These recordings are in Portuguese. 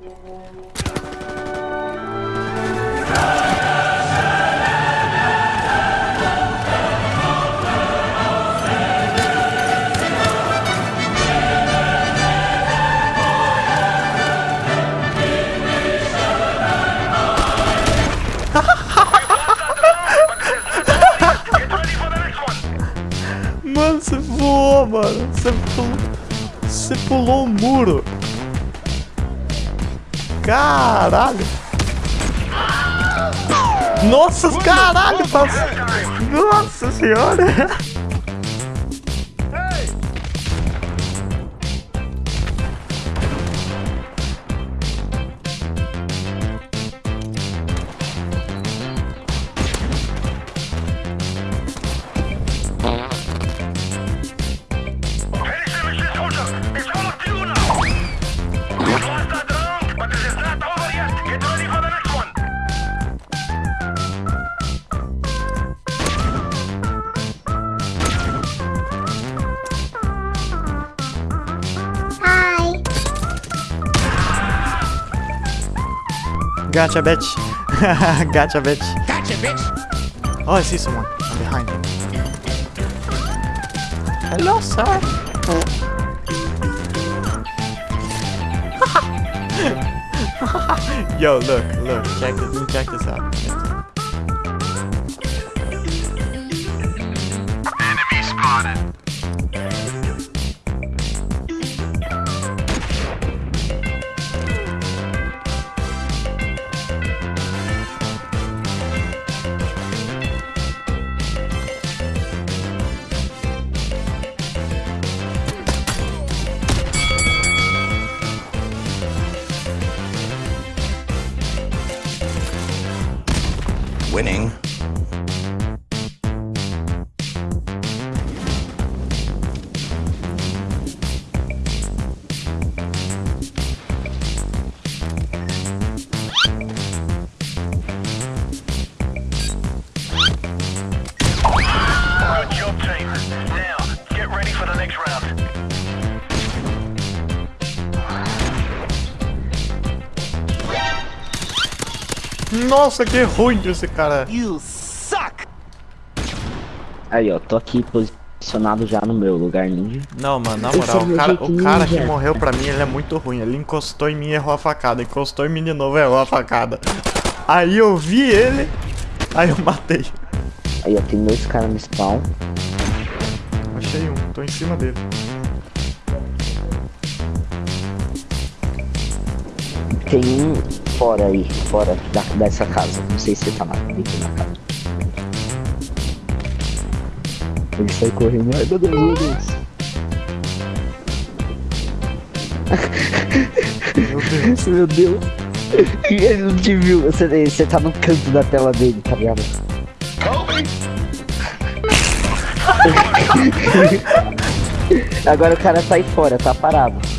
Mano, você voou, mano. Você pulou, você pulou um muro. Caralho. Nossa, caralho. Nossa senhora. Gotcha, bitch. gotcha, bitch. Gotcha, bitch. Oh, I see someone. I'm behind him. Hello, sir. Yo, look, look. Check this. Check this out. Nossa, que ruim esse cara. Aí, ó, tô aqui posicionado já no meu lugar ninja. Não, mano, na moral, é o cara, o cara que morreu pra mim, ele é muito ruim. Ele encostou em mim e errou a facada. Encostou em mim de novo e errou a facada. Aí eu vi ele, aí eu matei. Aí, ó, tem dois caras no spawn. Achei um, tô em cima dele. Tem um fora aí, fora da, dessa casa. Não sei se você tá lá dentro da casa. Ele sai correndo. Ai, meu Deus, meu Deus. Meu Deus. Meu Deus. Ele não te viu. Você, você tá no canto da tela dele, tá ligado? Agora o cara sai fora, tá parado.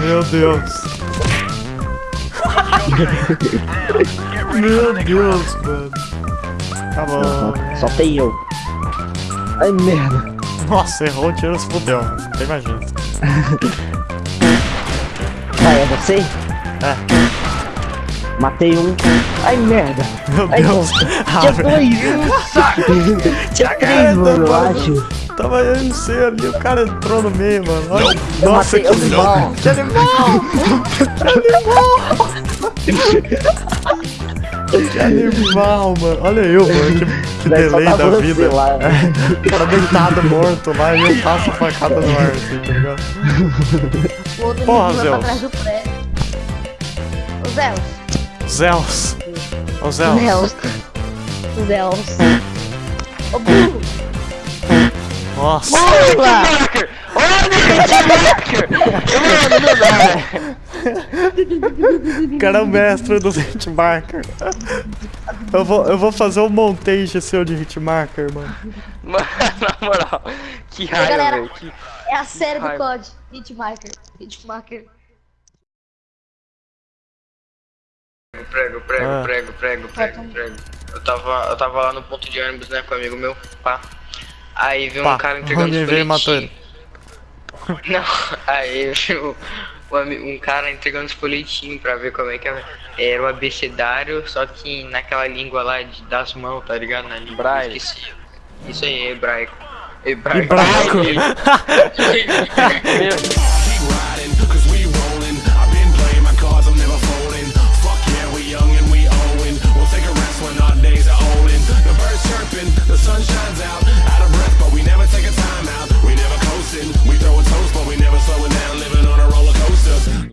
Meu Deus. Meu Deus, mano. Tá bom. Só tem eu. Ai, merda. Nossa, errou o tiro, se fudeu. Não jeito. Ah, é você? É. Matei um. Ai, merda. Meu Ai, Deus. Tinha Ah, dois. Tinha três, mano, eu acho. Tava eu e você ali, o cara entrou no meio, mano. Olha. Eu Nossa, matei que eu. animal! Que animal! Que animal, mano. Olha eu, mano. Que, que delay tá da vida. lá. O cara deitado, morto lá, e eu passo a facada no ar, assim, tá ligado? O outro Porra, Zeus. pra. O Zeus. Zeus. Ô, Zeus. Zeus. Zeus. Ô, burro. Nossa. Hitmarker! Olha o Hitmarker! Mano, não dá. O cara é o mestre dos hitmarker. Eu vou, eu vou fazer um montage seu de hitmarker, mano. Mano, na moral, que raiva, galera. velho. Que... É a série do. COD. Hitmarker. Hitmarker. Prego, prego, Ah. prego, prego, prego, prego. Eu tava, eu tava lá no ponto de ônibus, né, com um amigo meu, pá. Aí viu Pá, um cara entregando os e matou folhetinhos. Não, aí viu um um cara entregando os pra ver como é que era. Era o abecedário, só que naquela língua lá de, das mãos, tá ligado? Na língua. Braille. Esqueci. Isso aí, hebraico. Hebraico. Hebraico. Olin'. The birds chirping, the sun shining